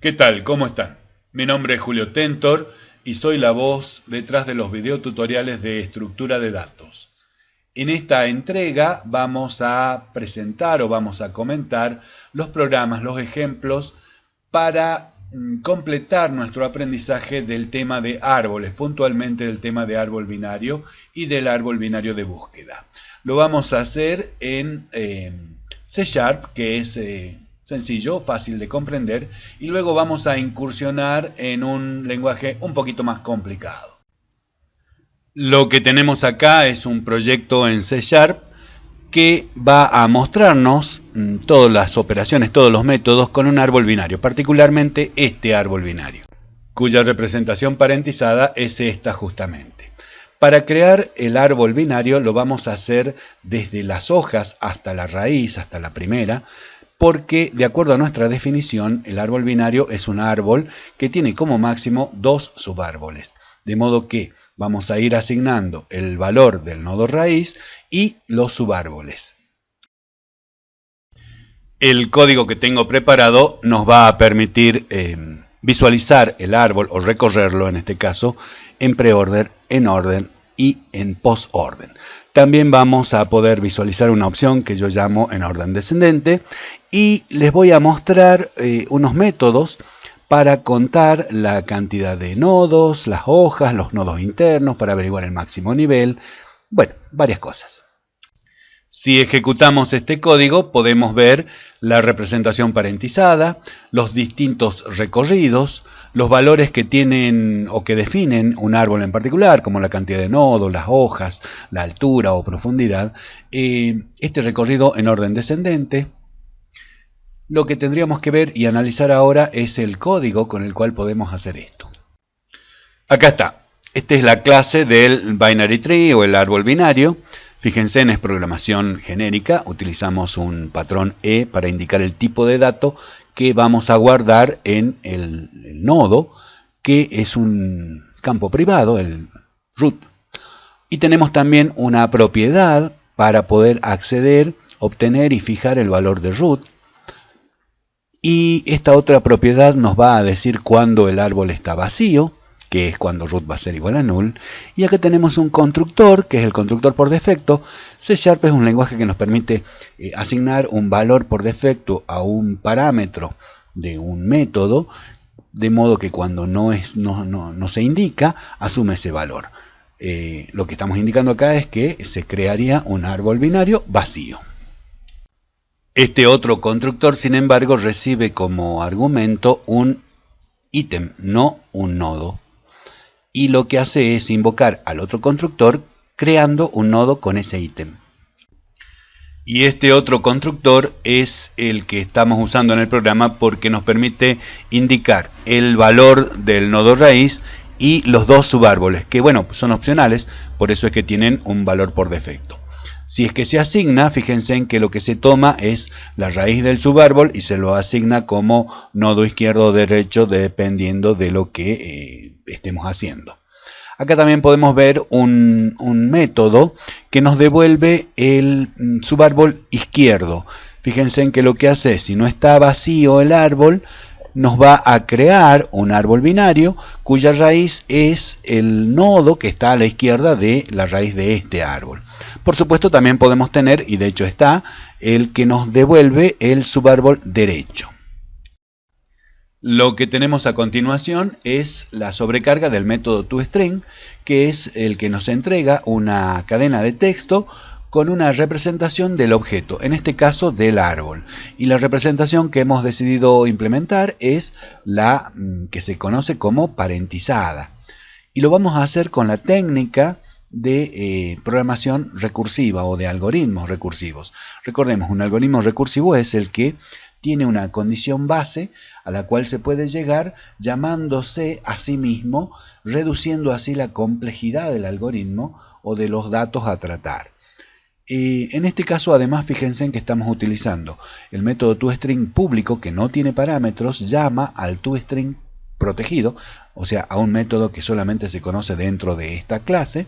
¿Qué tal? ¿Cómo están? Mi nombre es Julio Tentor y soy la voz detrás de los videotutoriales de estructura de datos. En esta entrega vamos a presentar o vamos a comentar los programas, los ejemplos para mm, completar nuestro aprendizaje del tema de árboles, puntualmente del tema de árbol binario y del árbol binario de búsqueda. Lo vamos a hacer en eh, C Sharp, que es eh, sencillo, fácil de comprender, y luego vamos a incursionar en un lenguaje un poquito más complicado. Lo que tenemos acá es un proyecto en C Sharp que va a mostrarnos mm, todas las operaciones, todos los métodos con un árbol binario, particularmente este árbol binario, cuya representación parentizada es esta justamente. Para crear el árbol binario lo vamos a hacer desde las hojas hasta la raíz, hasta la primera, porque de acuerdo a nuestra definición, el árbol binario es un árbol que tiene como máximo dos subárboles. De modo que vamos a ir asignando el valor del nodo raíz y los subárboles. El código que tengo preparado nos va a permitir eh, visualizar el árbol o recorrerlo en este caso en preorden, en orden y en postorden. También vamos a poder visualizar una opción que yo llamo en orden descendente y les voy a mostrar eh, unos métodos para contar la cantidad de nodos, las hojas, los nodos internos, para averiguar el máximo nivel, bueno, varias cosas. Si ejecutamos este código podemos ver la representación parentizada, los distintos recorridos, los valores que tienen o que definen un árbol en particular, como la cantidad de nodos, las hojas, la altura o profundidad, eh, este recorrido en orden descendente. Lo que tendríamos que ver y analizar ahora es el código con el cual podemos hacer esto. Acá está. Esta es la clase del binary tree o el árbol binario. Fíjense, en es programación genérica, utilizamos un patrón E para indicar el tipo de dato que vamos a guardar en el, nodo, que es un campo privado, el root. Y tenemos también una propiedad para poder acceder, obtener y fijar el valor de root. Y esta otra propiedad nos va a decir cuándo el árbol está vacío que es cuando root va a ser igual a null. Y acá tenemos un constructor, que es el constructor por defecto. C Sharp es un lenguaje que nos permite eh, asignar un valor por defecto a un parámetro de un método, de modo que cuando no, es, no, se indica, asume ese valor. Eh, lo que estamos indicando acá es que se crearía un árbol binario vacío. Este otro constructor, sin embargo, recibe como argumento un ítem, no un nodo y lo que hace es invocar al otro constructor creando un nodo con ese ítem. Y este otro constructor es el que estamos usando en el programa porque nos permite indicar el valor del nodo raíz y los dos subárboles, que bueno, son opcionales, por eso es que tienen un valor por defecto. Si es que se asigna, fíjense en que lo que se toma es la raíz del subárbol y se lo asigna como nodo izquierdo o derecho dependiendo de lo que eh, estemos haciendo. Acá también podemos ver un, método que nos devuelve el mm, subárbol izquierdo. Fíjense en que lo que hace, si no está vacío el árbol, nos va a crear un árbol binario cuya raíz es el nodo que está a la izquierda de la raíz de este árbol. Por supuesto también podemos tener, y de hecho está, el que nos devuelve el subárbol derecho. Lo que tenemos a continuación es la sobrecarga del método toString, que es el que nos entrega una cadena de texto con una representación del objeto, en este caso del árbol. Y la representación que hemos decidido implementar es la mm, que se conoce como parentizada. Y lo vamos a hacer con la técnica de eh, programación recursiva o de algoritmos recursivos. Recordemos, un algoritmo recursivo es el que tiene una condición base a la cual se puede llegar llamándose a sí mismo, reduciendo así la complejidad del algoritmo o de los datos a tratar. Eh, en este caso, además, fíjense en que estamos utilizando el método toString público que no tiene parámetros, llama al toString protegido, o sea, a un método que solamente se conoce dentro de esta clase,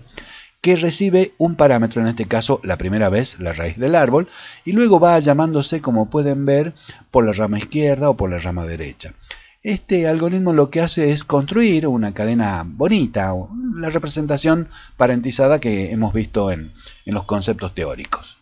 que recibe un parámetro, en este caso la primera vez la raíz del árbol, y luego va llamándose, como pueden ver, por la rama izquierda o por la rama derecha. Este algoritmo lo que hace es construir una cadena bonita, la representación parentizada que hemos visto en, los conceptos teóricos.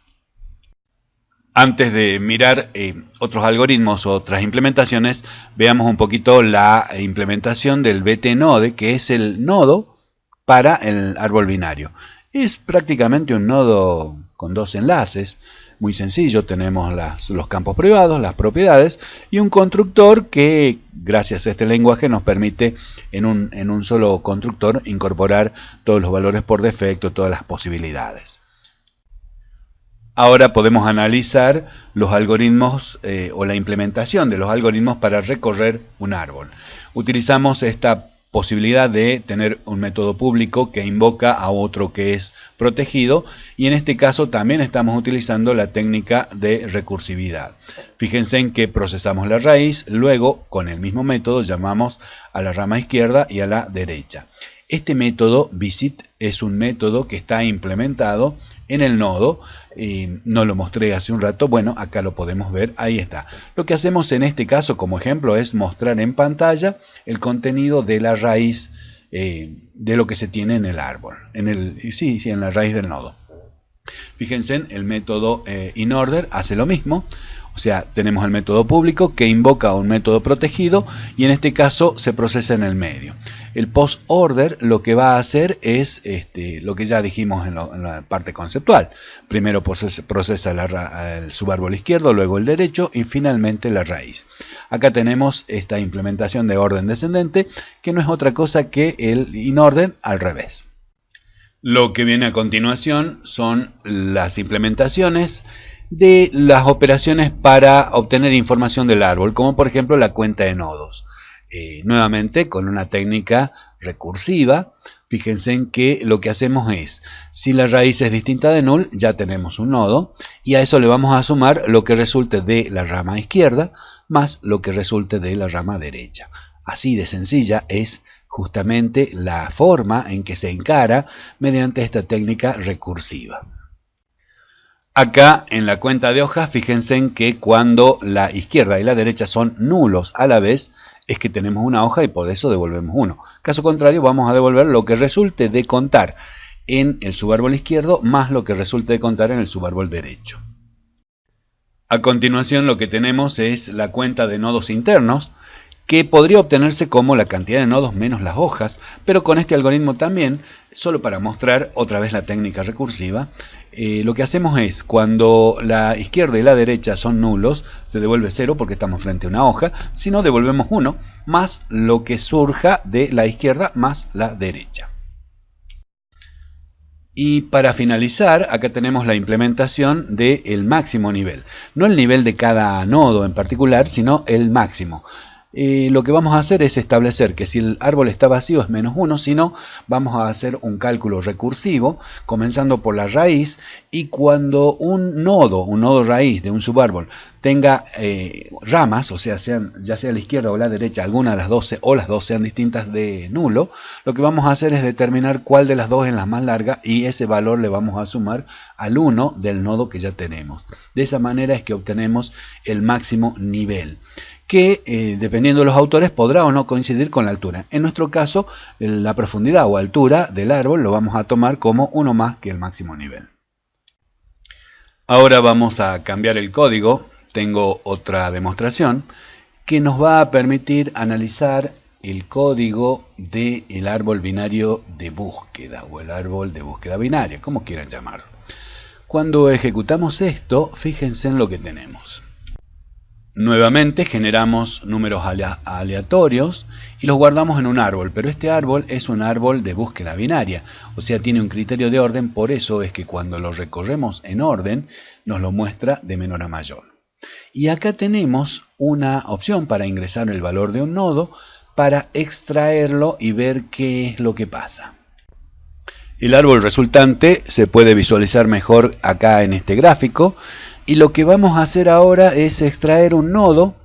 Antes de mirar eh, otros algoritmos otras implementaciones, veamos un poquito la implementación del BT-node, que es el nodo para el árbol binario. Es prácticamente un nodo con dos enlaces, muy sencillo, tenemos los campos privados, las propiedades y un constructor que gracias a este lenguaje nos permite en un, en un solo constructor incorporar todos los valores por defecto, todas las posibilidades. Ahora podemos analizar los algoritmos eh, o la implementación de los algoritmos para recorrer un árbol. Utilizamos esta posibilidad de tener un método público que invoca a otro que es protegido y en este caso también estamos utilizando la técnica de recursividad. Fíjense en que procesamos la raíz, luego con el mismo método llamamos a la rama izquierda y a la derecha. Este método visit es un método que está implementado en el nodo no lo mostré hace un rato, bueno, acá lo podemos ver, ahí está. Lo que hacemos en este caso como ejemplo es mostrar en pantalla el contenido de la raíz eh, de lo que se tiene en el árbol, en el, sí, sí, en la raíz del nodo. Fíjense, el método eh, inOrder hace lo mismo, o sea, tenemos el método público que invoca un método protegido y en este caso se procesa en el medio. El post order lo que va a hacer es este, lo que ya dijimos en, la parte conceptual. Primero procesa, el subárbol izquierdo, luego el derecho y finalmente la raíz. Acá tenemos esta implementación de orden descendente que no es otra cosa que el inorden al revés. Lo que viene a continuación son las implementaciones de las operaciones para obtener información del árbol, como por ejemplo la cuenta de nodos. Eh, nuevamente con una técnica recursiva, fíjense en que lo que hacemos es, si la raíz es distinta de null, ya tenemos un nodo, y a eso le vamos a sumar lo que resulte de la rama izquierda, más lo que resulte de la rama derecha. Así de sencilla es justamente la forma en que se encara mediante esta técnica recursiva. Acá en la cuenta de hojas, fíjense en que cuando la izquierda y la derecha son nulos a la vez, es que tenemos una hoja y por eso devolvemos 1. Caso contrario, vamos a devolver lo que resulte de contar en el subárbol izquierdo más lo que resulte de contar en el subárbol derecho. A continuación lo que tenemos es la cuenta de nodos internos, que podría obtenerse como la cantidad de nodos menos las hojas, pero con este algoritmo también, solo para mostrar otra vez la técnica recursiva, eh, lo que hacemos es, cuando la izquierda y la derecha son nulos, se devuelve 0 porque estamos frente a una hoja, si no devolvemos 1, más lo que surja de la izquierda más la derecha. Y para finalizar, acá tenemos la implementación del máximo nivel. No el nivel de cada nodo en particular, sino el máximo. Lo que vamos a hacer es establecer que si el árbol está vacío es menos 1, si no, vamos a hacer un cálculo recursivo, comenzando por la raíz, y cuando un nodo, un nodo raíz de un subárbol, tenga eh, ramas, o sea, sean, ya sea la izquierda o la derecha, alguna de las 12 o las dos sean distintas de nulo, lo que vamos a hacer es determinar cuál de las dos es la más larga y ese valor le vamos a sumar al 1 del nodo que ya tenemos. De esa manera es que obtenemos el máximo nivel que eh, dependiendo de los autores podrá o no coincidir con la altura. En nuestro caso, la profundidad o altura del árbol lo vamos a tomar como uno más que el máximo nivel. Ahora vamos a cambiar el código. Tengo otra demostración que nos va a permitir analizar el código del árbol binario de búsqueda o el árbol de búsqueda binaria, como quieran llamarlo. Cuando ejecutamos esto, fíjense en lo que tenemos. Nuevamente generamos números aleatorios y los guardamos en un árbol, pero este árbol es un árbol de búsqueda binaria, o sea, tiene un criterio de orden, por eso es que cuando lo recorremos en orden, nos lo muestra de menor a mayor. Y acá tenemos una opción para ingresar el valor de un nodo, para extraerlo y ver qué es lo que pasa. El árbol resultante se puede visualizar mejor acá en este gráfico, y lo que vamos a hacer ahora es extraer un nodo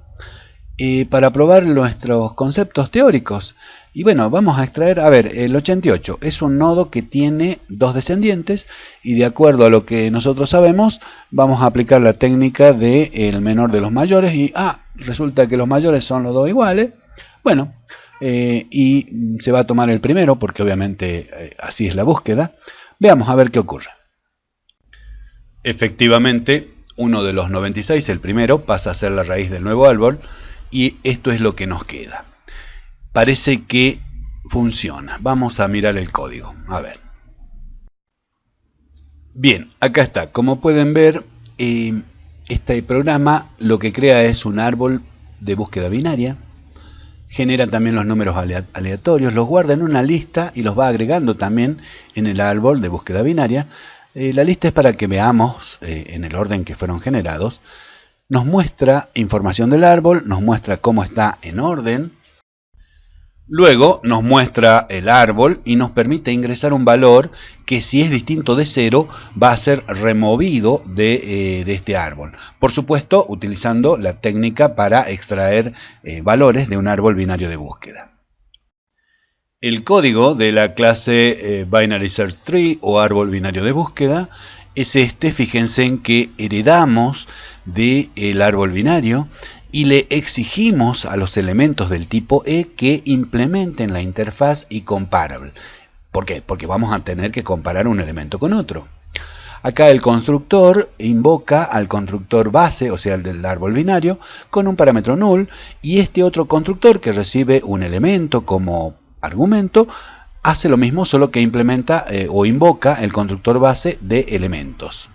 eh, para probar nuestros conceptos teóricos. Y bueno, vamos a extraer, a ver, el 88 es un nodo que tiene dos descendientes y de acuerdo a lo que nosotros sabemos, vamos a aplicar la técnica del el menor de los mayores y, ah, resulta que los mayores son los dos iguales, Bueno, eh, y se va a tomar el primero porque obviamente eh, así es la búsqueda. Veamos a ver qué ocurre. Efectivamente, uno de los 96, el primero, pasa a ser la raíz del nuevo árbol y esto es lo que nos queda. Parece que funciona. Vamos a mirar el código. A ver. Bien, acá está. Como pueden ver, eh, este programa lo que crea es un árbol de búsqueda binaria. Genera también los números aleatorios, los guarda en una lista y los va agregando también en el árbol de búsqueda binaria. Eh, la lista es para que veamos eh, en el orden que fueron generados. Nos muestra información del árbol, nos muestra cómo está en orden, Luego nos muestra el árbol y nos permite ingresar un valor que si es distinto de cero va a ser removido de, eh, este árbol. Por supuesto utilizando la técnica para extraer valores de un árbol binario de búsqueda. El código de la clase eh, Binary Search Tree o árbol binario de búsqueda es este, fíjense en que heredamos del árbol binario y le exigimos a los elementos del tipo E que implementen la interfaz y comparable. ¿Por qué? Porque vamos a tener que comparar un elemento con otro. Acá el constructor invoca al constructor base, o sea, el del árbol binario, con un parámetro null, y este otro constructor que recibe un elemento como argumento, hace lo mismo, solo que implementa eh, o invoca el constructor base de elementos.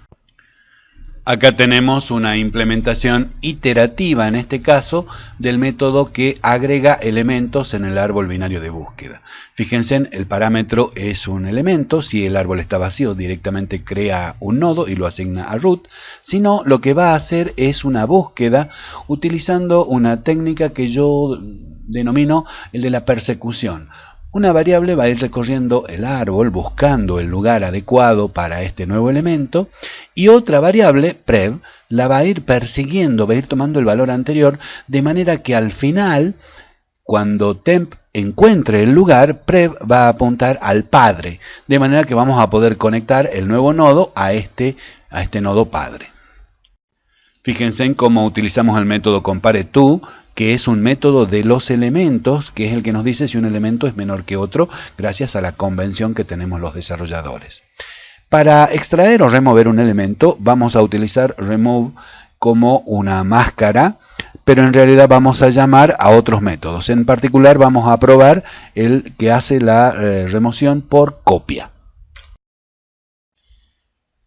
Acá tenemos una implementación iterativa, en este caso, del método que agrega elementos en el árbol binario de búsqueda. Fíjense, el parámetro es un elemento, si el árbol está vacío directamente crea un nodo y lo asigna a root, sino lo que va a hacer es una búsqueda utilizando una técnica que yo denomino el de la persecución. Una variable va a ir recorriendo el árbol buscando el lugar adecuado para este nuevo elemento y otra variable, prev, la va a ir persiguiendo, va a ir tomando el valor anterior de manera que al final, cuando temp encuentre el lugar, prev va a apuntar al padre, de manera que vamos a poder conectar el nuevo nodo a este, a este nodo padre. Fíjense en cómo utilizamos el método compareTo que es un método de los elementos, que es el que nos dice si un elemento es menor que otro, gracias a la convención que tenemos los desarrolladores. Para extraer o remover un elemento, vamos a utilizar remove como una máscara, pero en realidad vamos a llamar a otros métodos. En particular vamos a probar el que hace la eh, remoción por copia.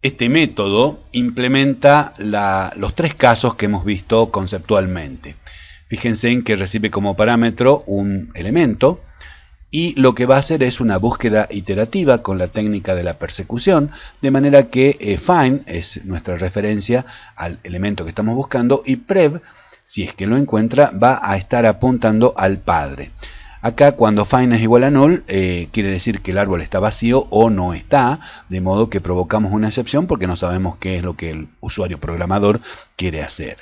Este método implementa los tres casos que hemos visto conceptualmente. Fíjense en que recibe como parámetro un elemento y lo que va a hacer es una búsqueda iterativa con la técnica de la persecución, de manera que eh, find es nuestra referencia al elemento que estamos buscando y prev, si es que lo encuentra, va a estar apuntando al padre. Acá cuando find es igual a null, eh, quiere decir que el árbol está vacío o no está, de modo que provocamos una excepción porque no sabemos qué es lo que el usuario programador quiere hacer.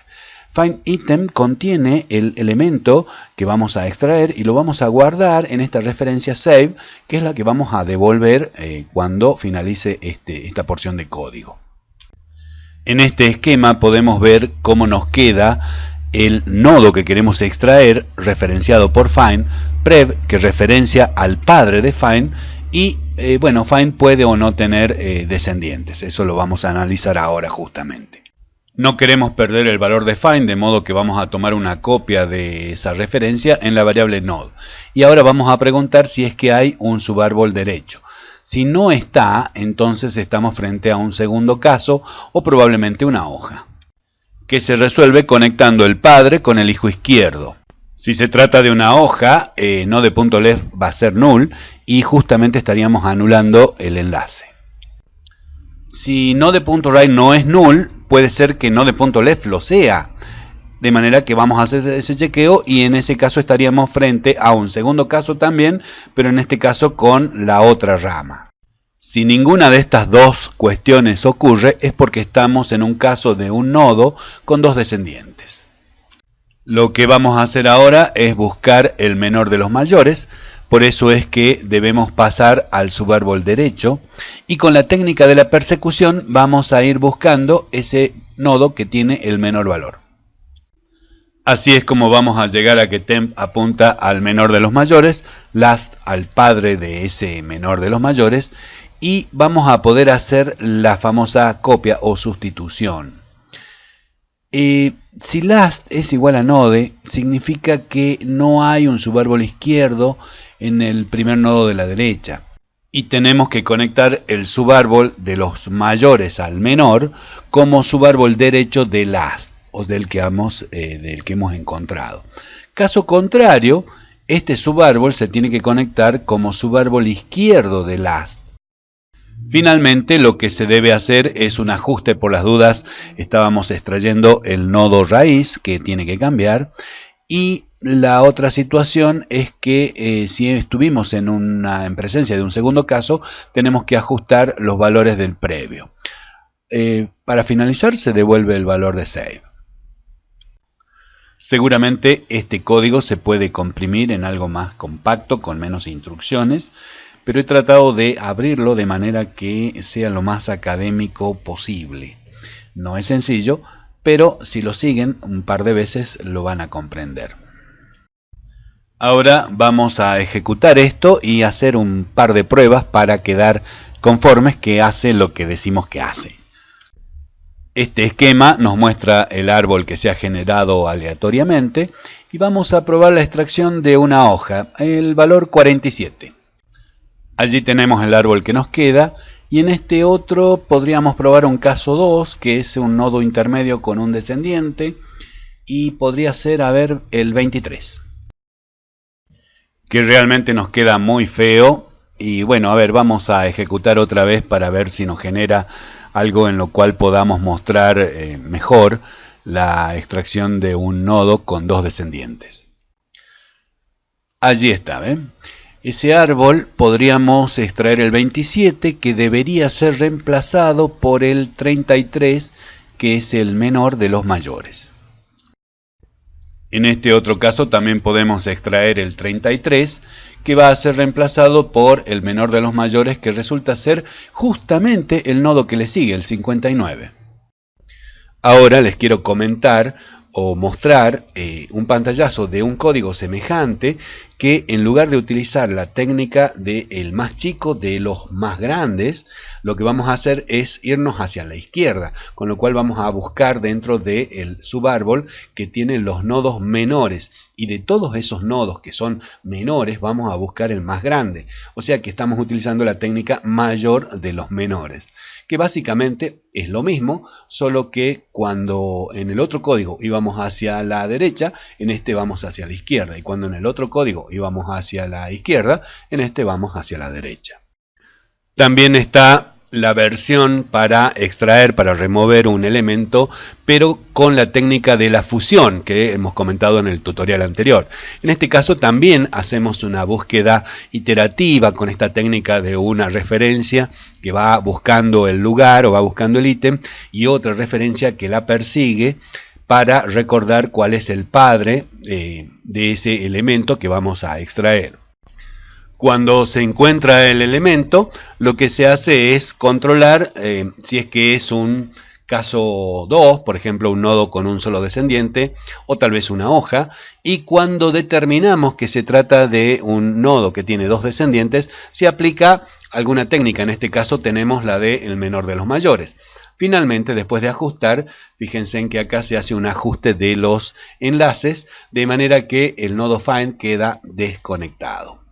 FindItem contiene el elemento que vamos a extraer y lo vamos a guardar en esta referencia save, que es la que vamos a devolver eh, cuando finalice este, esta porción de código. En este esquema podemos ver cómo nos queda el nodo que queremos extraer, referenciado por find, prev, que referencia al padre de find, y eh, bueno, find puede o no tener eh, descendientes. Eso lo vamos a analizar ahora justamente. No queremos perder el valor de find, de modo que vamos a tomar una copia de esa referencia en la variable node. Y ahora vamos a preguntar si es que hay un subárbol derecho. Si no está, entonces estamos frente a un segundo caso o probablemente una hoja, que se resuelve conectando el padre con el hijo izquierdo. Si se trata de una hoja, eh, va a ser null y justamente estaríamos anulando el enlace. Si no de no es null, puede ser que no de punto left lo sea. De manera que vamos a hacer ese chequeo y en ese caso estaríamos frente a un segundo caso también, pero en este caso con la otra rama. Si ninguna de estas dos cuestiones ocurre es porque estamos en un caso de un nodo con dos descendientes. Lo que vamos a hacer ahora es buscar el menor de los mayores, por eso es que debemos pasar al subárbol derecho y con la técnica de la persecución vamos a ir buscando ese nodo que tiene el menor valor. Así es como vamos a llegar a que temp apunta al menor de los mayores, last al padre de ese menor de los mayores y vamos a poder hacer la famosa copia o sustitución. Eh, si last es igual a node, significa que no hay un subárbol izquierdo en el primer nodo de la derecha. Y tenemos que conectar el subárbol de los mayores al menor como subárbol derecho de last o del que, hemos, eh, del que hemos encontrado. Caso contrario, este subárbol se tiene que conectar como subárbol izquierdo de last. Finalmente, lo que se debe hacer es un ajuste por las dudas. Estábamos extrayendo el nodo raíz que tiene que cambiar. Y la otra situación es que eh, si estuvimos en, una, en presencia de un segundo caso, tenemos que ajustar los valores del previo. Eh, para finalizar, se devuelve el valor de save. Seguramente este código se puede comprimir en algo más compacto, con menos instrucciones, pero he tratado de abrirlo de manera que sea lo más académico posible. No es sencillo, pero si lo siguen un par de veces lo van a comprender. Ahora vamos a ejecutar esto y hacer un par de pruebas para quedar conformes que hace lo que decimos que hace. Este esquema nos muestra el árbol que se ha generado aleatoriamente y vamos a probar la extracción de una hoja, el valor 47. Allí tenemos el árbol que nos queda y en este otro podríamos probar un caso 2 que es un nodo intermedio con un descendiente y podría ser, a ver, el 23 que realmente nos queda muy feo y bueno, a ver, vamos a ejecutar otra vez para ver si nos genera algo en lo cual podamos mostrar eh, mejor la extracción de un nodo con dos descendientes. Allí está, ¿ven? Ese árbol podríamos extraer el 27 que debería ser reemplazado por el 33 que es el menor de los mayores. En este otro caso también podemos extraer el 33 que va a ser reemplazado por el menor de los mayores que resulta ser justamente el nodo que le sigue, el 59. Ahora les quiero comentar o mostrar eh, un pantallazo de un código semejante que en lugar de utilizar la técnica del el más chico de los más grandes, lo que vamos a hacer es irnos hacia la izquierda, con lo cual vamos a buscar dentro del subárbol que tiene los nodos menores. Y de todos esos nodos que son menores vamos a buscar el más grande, o sea que estamos utilizando la técnica mayor de los menores, que básicamente es lo mismo, solo que cuando en el otro código íbamos hacia la derecha, en este vamos hacia la izquierda. Y cuando en el otro código y vamos hacia la izquierda, en este vamos hacia la derecha. También está la versión para extraer, para remover un elemento, pero con la técnica de la fusión que hemos comentado en el tutorial anterior. En este caso también hacemos una búsqueda iterativa con esta técnica de una referencia que va buscando el lugar o va buscando el ítem y otra referencia que la persigue para recordar cuál es el padre eh, de ese elemento que vamos a extraer. Cuando se encuentra el elemento, lo que se hace es controlar eh, si es que es un caso 2, por ejemplo un nodo con un solo descendiente, o tal vez una hoja, y cuando determinamos que se trata de un nodo que tiene dos descendientes, se aplica alguna técnica, en este caso tenemos la de el menor de los mayores. Finalmente, después de ajustar, fíjense en que acá se hace un ajuste de los enlaces, de manera que el nodo find queda desconectado.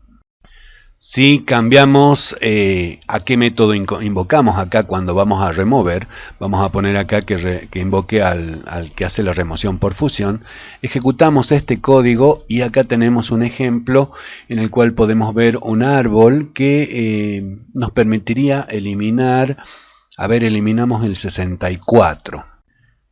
Si cambiamos eh, a qué método invocamos acá cuando vamos a remover, vamos a poner acá que, invoque al, que hace la remoción por fusión, ejecutamos este código y acá tenemos un ejemplo en el cual podemos ver un árbol que eh, nos permitiría eliminar a ver, eliminamos el 64.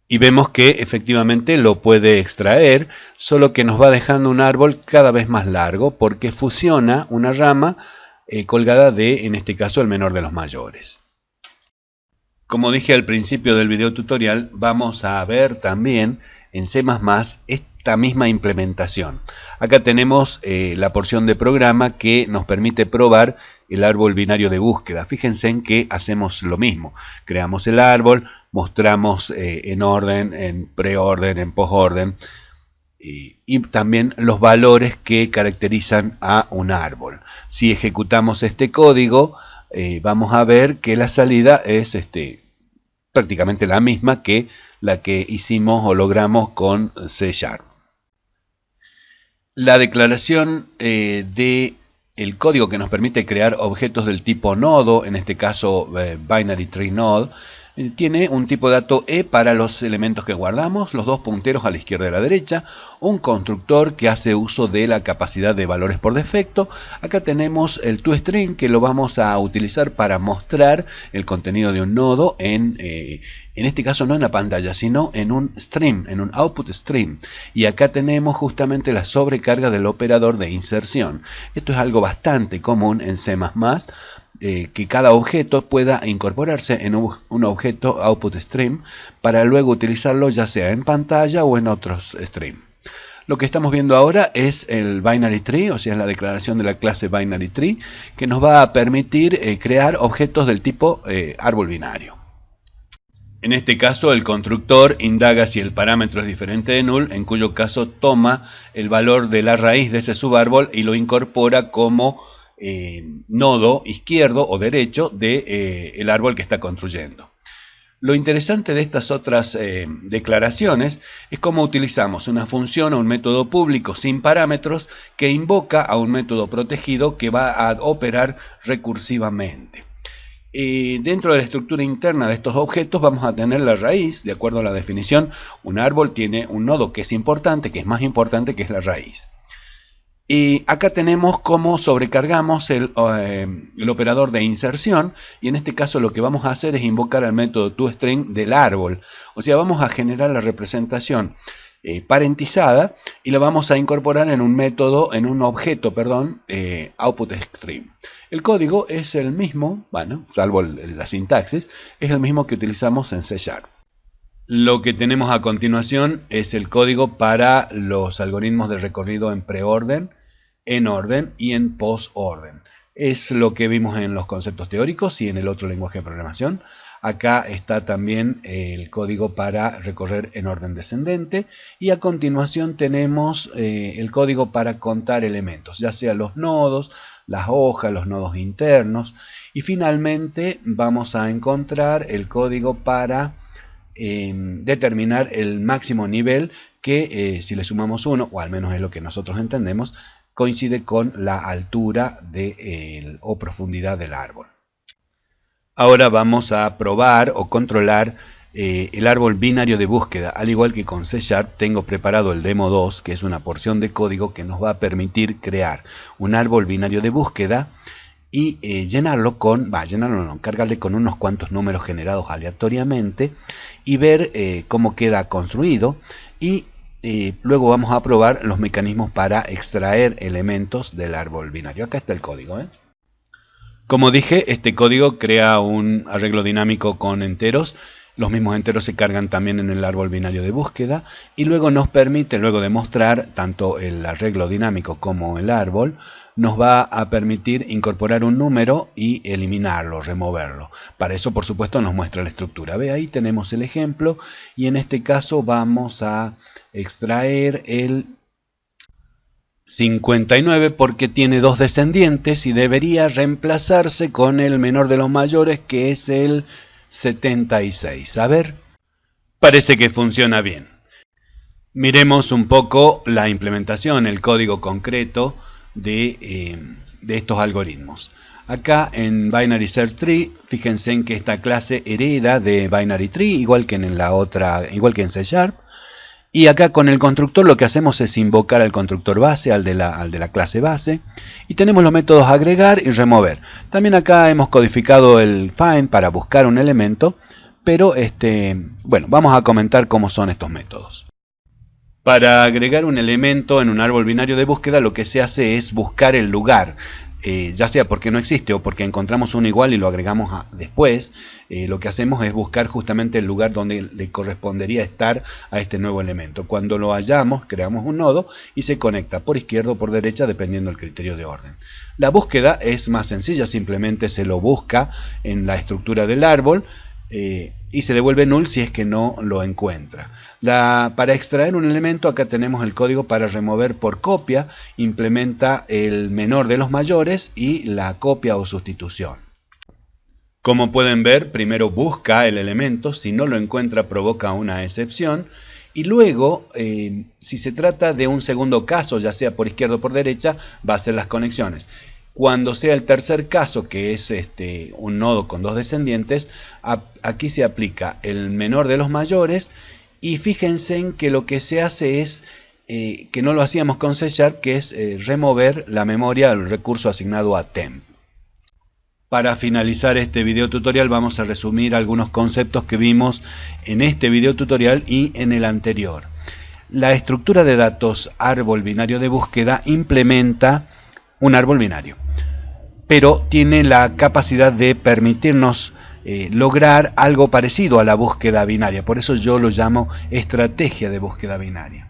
Y vemos que efectivamente lo puede extraer, solo que nos va dejando un árbol cada vez más largo porque fusiona una rama eh, colgada de, en este caso, el menor de los mayores. Como dije al principio del video tutorial, vamos a ver también en C++ esta misma implementación. Acá tenemos eh, la porción de programa que nos permite probar el árbol binario de búsqueda. Fíjense en que hacemos lo mismo. Creamos el árbol, mostramos eh, en orden, en preorden, en postorden. y también los valores que caracterizan a un árbol. Si ejecutamos este código, eh, vamos a ver que la salida es este, prácticamente la misma que la que hicimos o logramos con C Sharp. La declaración eh, de el código que nos permite crear objetos del tipo nodo, en este caso eh, binary tree node, eh, tiene un tipo de dato E para los elementos que guardamos, los dos punteros a la izquierda y a la derecha, un constructor que hace uso de la capacidad de valores por defecto. Acá tenemos el toString que lo vamos a utilizar para mostrar el contenido de un nodo en, eh, en este caso no en la pantalla, sino en un stream, en un output stream. Y acá tenemos justamente la sobrecarga del operador de inserción. Esto es algo bastante común en C++, eh, que cada objeto pueda incorporarse en un, objeto output stream para luego utilizarlo ya sea en pantalla o en otros stream. Lo que estamos viendo ahora es el binary tree, o sea, es la declaración de la clase binary tree, que nos va a permitir eh, crear objetos del tipo eh, árbol binario. En este caso, el constructor indaga si el parámetro es diferente de null, en cuyo caso toma el valor de la raíz de ese subárbol y lo incorpora como eh, nodo izquierdo o derecho del de, eh, árbol que está construyendo. Lo interesante de estas otras eh, declaraciones es cómo utilizamos una función o un método público sin parámetros que invoca a un método protegido que va a operar recursivamente. Dentro de la estructura interna de estos objetos vamos a tener la raíz, de acuerdo a la definición, un árbol tiene un nodo que es importante, que es más importante que es la raíz. Y acá tenemos cómo sobrecargamos el, eh, operador de inserción y en este caso lo que vamos a hacer es invocar el método toString del árbol. O sea, vamos a generar la representación eh, parentizada y la vamos a incorporar en un método, en un objeto, perdón, eh. El código es el mismo, bueno, salvo la sintaxis, es el mismo que utilizamos en C. Lo que tenemos a continuación es el código para los algoritmos de recorrido en preorden, en orden y en postorden. Es lo que vimos en los conceptos teóricos y en el otro lenguaje de programación. Acá está también el código para recorrer en orden descendente y a continuación tenemos eh, el código para contar elementos, ya sea los nodos, las hojas, los nodos internos y finalmente vamos a encontrar el código para determinar el máximo nivel que eh, si le sumamos uno, o al menos es lo que nosotros entendemos, coincide con la altura de, o profundidad del árbol. Ahora vamos a probar o controlar eh, el árbol binario de búsqueda. Al igual que con C Sharp, tengo preparado el demo 2, que es una porción de código que nos va a permitir crear un árbol binario de búsqueda y eh, llenarlo con, va, llenarlo no, cargarle con unos cuantos números generados aleatoriamente y ver eh, cómo queda construido y luego vamos a probar los mecanismos para extraer elementos del árbol binario. Acá está el código. Como dije, este código crea un arreglo dinámico con enteros. Los mismos enteros se cargan también en el árbol binario de búsqueda y luego nos permite, luego de mostrar tanto el arreglo dinámico como el árbol, nos va a permitir incorporar un número y eliminarlo, removerlo. Para eso, por supuesto, nos muestra la estructura. Ve, ahí tenemos el ejemplo y en este caso vamos a extraer el 59 porque tiene dos descendientes y debería reemplazarse con el menor de los mayores que es el 76. A ver, parece que funciona bien. Miremos un poco la implementación, el código concreto eh, de, estos algoritmos. Acá en Binary Search Tree, fíjense en que esta clase hereda de Binary Tree, igual que en la otra, igual que en C Sharp. Y acá con el constructor lo que hacemos es invocar al constructor base, al de, la, al de la clase base. Y tenemos los métodos agregar y remover. También acá hemos codificado el find para buscar un elemento. Pero este, bueno, vamos a comentar cómo son estos métodos. Para agregar un elemento en un árbol binario de búsqueda lo que se hace es buscar el lugar, eh, ya sea porque no existe o porque encontramos uno igual y lo agregamos después, eh, lo que hacemos es buscar justamente el lugar donde le correspondería estar a este nuevo elemento. Cuando lo hallamos, creamos un nodo y se conecta por izquierda o por derecha dependiendo del criterio de orden. La búsqueda es más sencilla, simplemente se lo busca en la estructura del árbol, eh, y se devuelve null si es que no lo encuentra. Para extraer un elemento acá tenemos el código para remover por copia, implementa el menor de los mayores y la copia o sustitución. Como pueden ver, primero busca el elemento, si no lo encuentra provoca una excepción, y luego, eh, si se trata de un segundo caso, ya sea por izquierda o por derecha, va a hacer las conexiones. Cuando sea el tercer caso, que es este, un nodo con dos descendientes, aquí se aplica el menor de los mayores y fíjense en que lo que se hace es, eh, que no lo hacíamos con C que es eh, remover la memoria del recurso asignado a temp. Para finalizar este video tutorial vamos a resumir algunos conceptos que vimos en este video tutorial y en el anterior. La estructura de datos árbol binario de búsqueda implementa un árbol binario, pero tiene la capacidad de permitirnos eh, lograr algo parecido a la búsqueda binaria, por eso yo lo llamo estrategia de búsqueda binaria.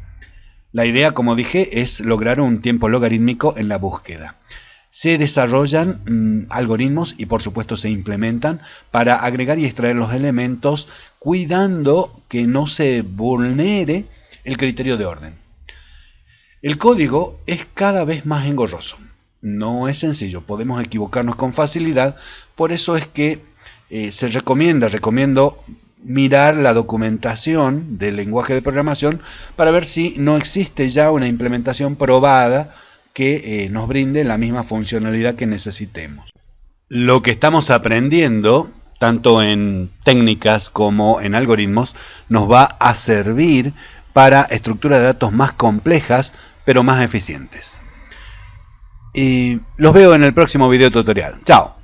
La idea, como dije, es lograr un tiempo logarítmico en la búsqueda se desarrollan mm, algoritmos y por supuesto se implementan para agregar y extraer los elementos cuidando que no se vulnere el criterio de orden. El código es cada vez más engorroso. No es sencillo, podemos equivocarnos con facilidad, por eso es que eh, se recomienda, recomiendo mirar la documentación del lenguaje de programación para ver si no existe ya una implementación probada que eh, nos brinde la misma funcionalidad que necesitemos. Lo que estamos aprendiendo, tanto en técnicas como en algoritmos, nos va a servir para estructuras de datos más complejas, pero más eficientes. Y los veo en el próximo video tutorial. ¡Chao!